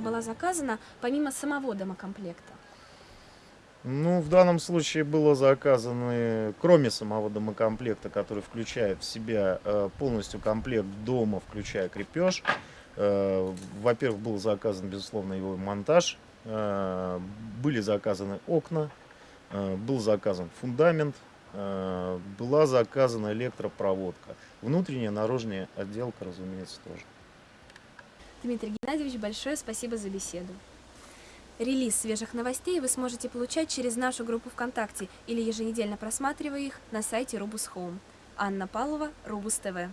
была заказана помимо самого домокомплекта? Ну, в данном случае было заказано, кроме самого домокомплекта, который включает в себя э, полностью комплект дома, включая крепеж. Э, Во-первых, был заказан, безусловно, его монтаж. Э, Были заказаны окна, э, был заказан фундамент, э, была заказана электропроводка. Внутренняя, наружная отделка, разумеется, тоже. Дмитрий Геннадьевич, большое спасибо за беседу. Релиз свежих новостей вы сможете получать через нашу группу ВКонтакте или еженедельно просматривая их на сайте Рубус Home. Анна Павлова, Рубус ТВ.